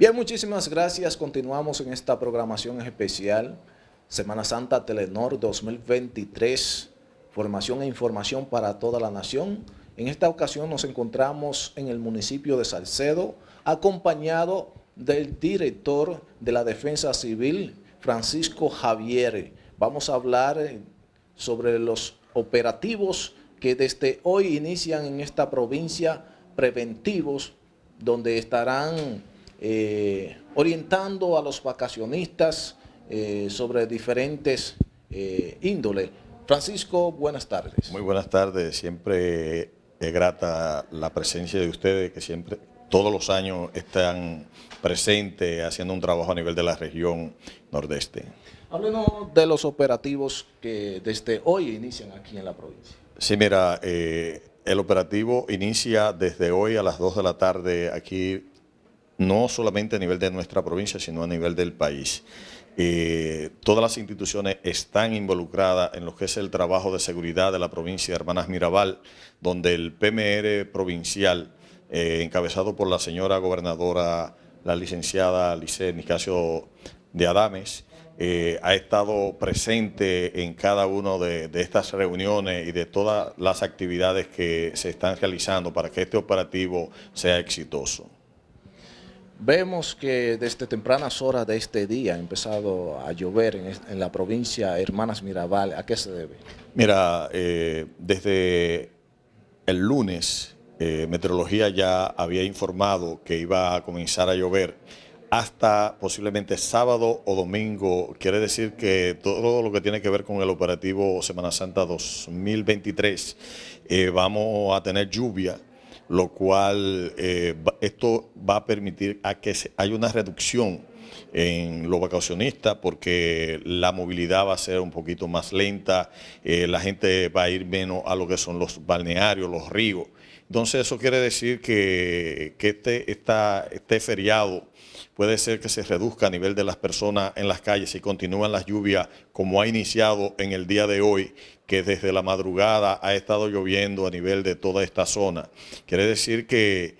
Bien, muchísimas gracias. Continuamos en esta programación especial. Semana Santa Telenor 2023. Formación e información para toda la nación. En esta ocasión nos encontramos en el municipio de Salcedo, acompañado del director de la Defensa Civil, Francisco Javier. Vamos a hablar eh, sobre los operativos que desde hoy inician en esta provincia preventivos, donde estarán eh, orientando a los vacacionistas eh, sobre diferentes eh, índoles. Francisco, buenas tardes. Muy buenas tardes, siempre es grata la presencia de ustedes que siempre, todos los años están presentes haciendo un trabajo a nivel de la región nordeste. Háblenos de los operativos que desde hoy inician aquí en la provincia. Sí, mira, el operativo inicia desde hoy a las 2 de la tarde aquí no solamente a nivel de nuestra provincia, sino a nivel del país. Eh, todas las instituciones están involucradas en lo que es el trabajo de seguridad de la provincia de Hermanas Mirabal, donde el PMR provincial, eh, encabezado por la señora gobernadora, la licenciada Lice Nicasio de Adames, eh, ha estado presente en cada una de, de, estas reuniones y de todas las actividades que se están realizando para que este operativo sea exitoso. Vemos que desde tempranas horas de este día ha empezado a llover en, la provincia Hermanas Mirabal. ¿A qué se debe? Mira, eh, desde el lunes, eh, Meteorología ya había informado que iba a comenzar a llover hasta posiblemente sábado o domingo. Quiere decir que todo lo que tiene que ver con el operativo Semana Santa 2023, eh, vamos a tener lluvia lo cual eh, esto va a permitir a que haya una reducción en los vacacionistas porque la movilidad va a ser un poquito más lenta, eh, la gente va a ir menos a lo que son los balnearios, los ríos. Entonces eso quiere decir que, este, este feriado puede ser que se reduzca a nivel de las personas en las calles y continúan las lluvias como ha iniciado en el día de hoy, que desde la madrugada ha estado lloviendo a nivel de toda esta zona. Quiere decir que,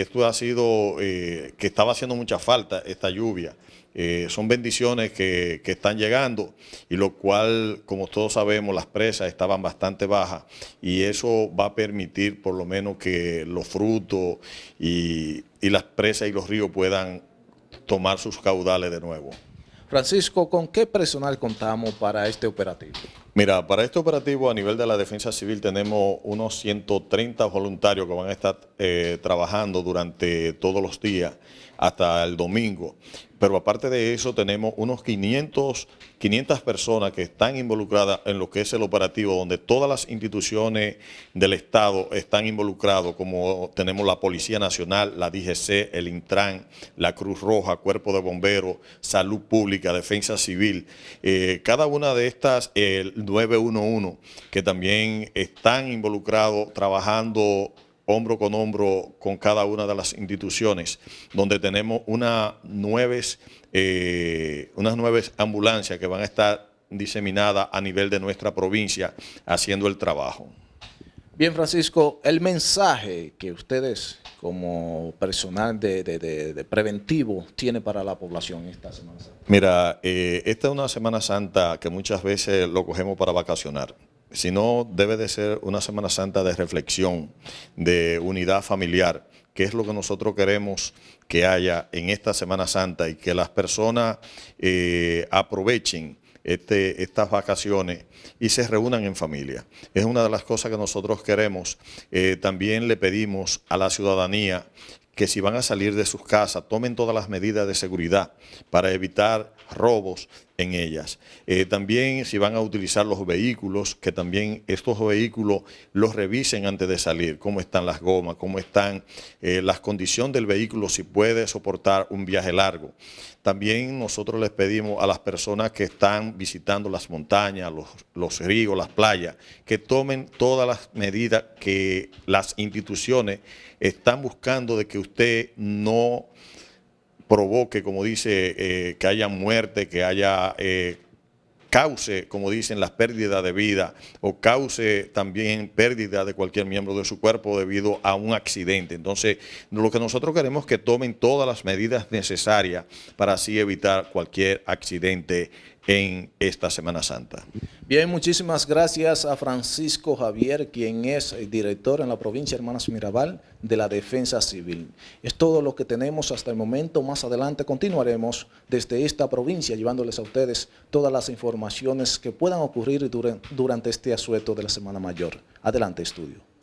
esto ha sido, eh, que estaba haciendo mucha falta esta lluvia. Eh, son bendiciones que, están llegando y lo cual, como todos sabemos, las presas estaban bastante bajas y eso va a permitir por lo menos que los frutos y, y las presas y los ríos puedan tomar sus caudales de nuevo. Francisco, ¿con qué personal contamos para este operativo? Mira, para este operativo a nivel de la defensa civil tenemos unos 130 voluntarios que van a estar eh, trabajando durante todos los días hasta el domingo. Pero aparte de eso tenemos unos 500, 500 personas que están involucradas en lo que es el operativo, donde todas las instituciones del Estado están involucradas, como tenemos la Policía Nacional, la DGC, el Intran, la Cruz Roja, Cuerpo de Bomberos, Salud Pública, Defensa Civil. Eh, cada una de estas, el 911, que también están involucrados trabajando hombro con hombro con cada una de las instituciones, donde tenemos una nueves, eh, unas nueve ambulancias que van a estar diseminadas a nivel de nuestra provincia haciendo el trabajo. Bien, Francisco, el mensaje que ustedes como personal de, preventivo tiene para la población esta Semana Santa. Mira, eh, esta es una Semana Santa que muchas veces lo cogemos para vacacionar sino debe de ser una Semana Santa de reflexión, de unidad familiar, que es lo que nosotros queremos que haya en esta Semana Santa y que las personas eh, aprovechen este, estas vacaciones y se reúnan en familia. Es una de las cosas que nosotros queremos. Eh, también le pedimos a la ciudadanía que si van a salir de sus casas, tomen todas las medidas de seguridad para evitar robos en ellas. Eh, también si van a utilizar los vehículos, que también estos vehículos los revisen antes de salir, cómo están las gomas, cómo están eh, las condiciones del vehículo, si puede soportar un viaje largo. También nosotros les pedimos a las personas que están visitando las montañas, los, los ríos, las playas, que tomen todas las medidas que las instituciones están buscando de que usted no provoque, como dice, eh, que haya muerte, que haya eh, cause, como dicen, las pérdidas de vida o cause también pérdida de cualquier miembro de su cuerpo debido a un accidente. Entonces, lo que nosotros queremos es que tomen todas las medidas necesarias para así evitar cualquier accidente en esta Semana Santa. Bien, muchísimas gracias a Francisco Javier, quien es director en la provincia Hermanas Mirabal de la Defensa Civil. Es todo lo que tenemos hasta el momento. Más adelante continuaremos desde esta provincia llevándoles a ustedes todas las informaciones que puedan ocurrir durante este asueto de la Semana Mayor. Adelante, estudio.